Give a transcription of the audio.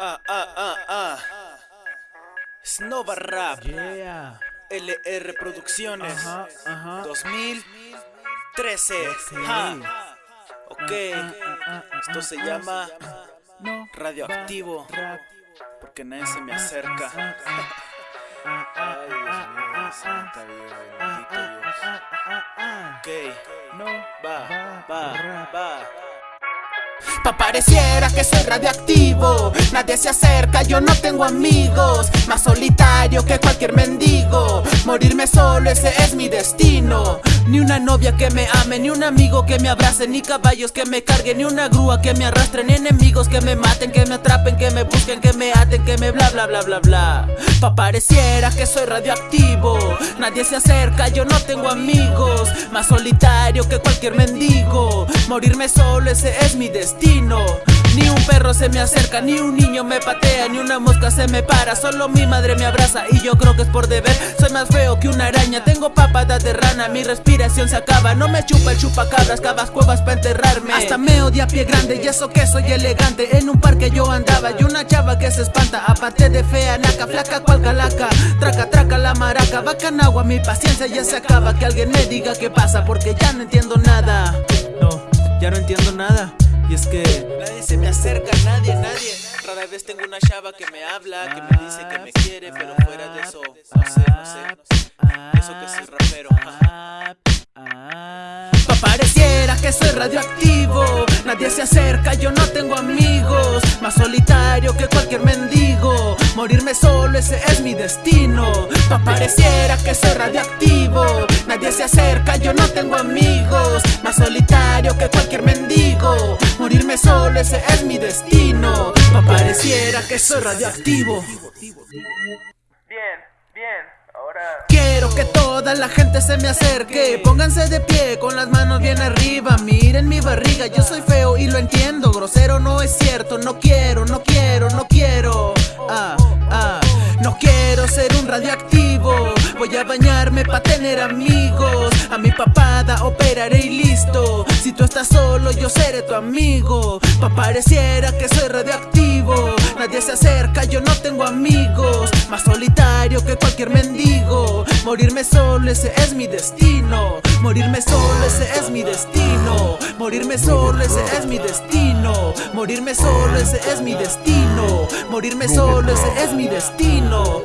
Ah, ah, ah, ah. Snova Rap. Yeah. LR Producciones. Ajá, ajá. 2013. Ja. Ok. Esto se llama. Radioactivo. Porque nadie se me acerca. Ay, Dios mío, santa vida, bendito Dios. Ok. Va, va. Pa' pareciera que soy radioactivo. Nadie se acerca, yo no tengo amigos Más solitario que cualquier mendigo. Morirme solo, ese es mi destino. Ni una novia que me ame, ni un amigo que me abrace Ni caballos que me carguen, ni una grúa que me arrastre Ni enemigos que me maten, que me atrapen, que me busquen Que me aten, que me bla bla bla bla bla. Pa' pareciera que soy radioactivo. Nadie se acerca, yo no tengo amigos. Más solitario que cualquier mendigo. Morirme solo, ese es mi destino Ni un perro se me acerca, ni un niño me patea Ni una mosca se me para, solo mi madre me abraza Y yo creo que es por deber, soy más feo que una araña Tengo papadas de rana, mi respiración se acaba. No me chupa el chupacabras, cavas cuevas para enterrarme. Hasta me odia pie grande, y eso que soy elegante. En un parque yo andaba, y una chava que se espanta. Aparte de fea, naca, flaca cual calaca. Traca, traca la maraca, bacanagua, mi paciencia ya se acaba. Que alguien me diga qué pasa, porque ya no entiendo nada. No, ya no entiendo nada. Y es que Nadie se me acerca, nadie, nadie. Rara vez tengo una chava que me habla, que me dice que me quiere, pero fuera de eso, no sé, no sé, no sé. Eso que soy rapero. Pa' pareciera que soy radioactivo Nadie se acerca, yo no tengo amigos Más solitario que cualquier mendigo Morirme solo, ese es mi destino Pa' pareciera que soy radioactivo Nadie se acerca, yo no tengo amigos Ese es mi destino. Pa' pareciera que soy radioactivo. Bien, bien, ahora... Quiero que toda la gente se me acerque. Pónganse de pie con las manos bien arriba. Miren mi barriga, yo soy feo y lo entiendo. Grosero no es cierto, no quiero, no quiero, no quiero. Ah, ah No quiero ser un radioactivo. Voy a bañarme pa' tener amigos A mi papada operaré y listo. Si tú estás solo yo seré tu amigo. Pa' pareciera que soy radioactivo. Nadie se acerca, yo no tengo amigos. Más solitario que cualquier mendigo. Morirme solo, ese es mi destino. Morirme solo, ese es mi destino. Morirme solo, ese es mi destino. Morirme solo, ese es mi destino. Morirme solo, ese es mi destino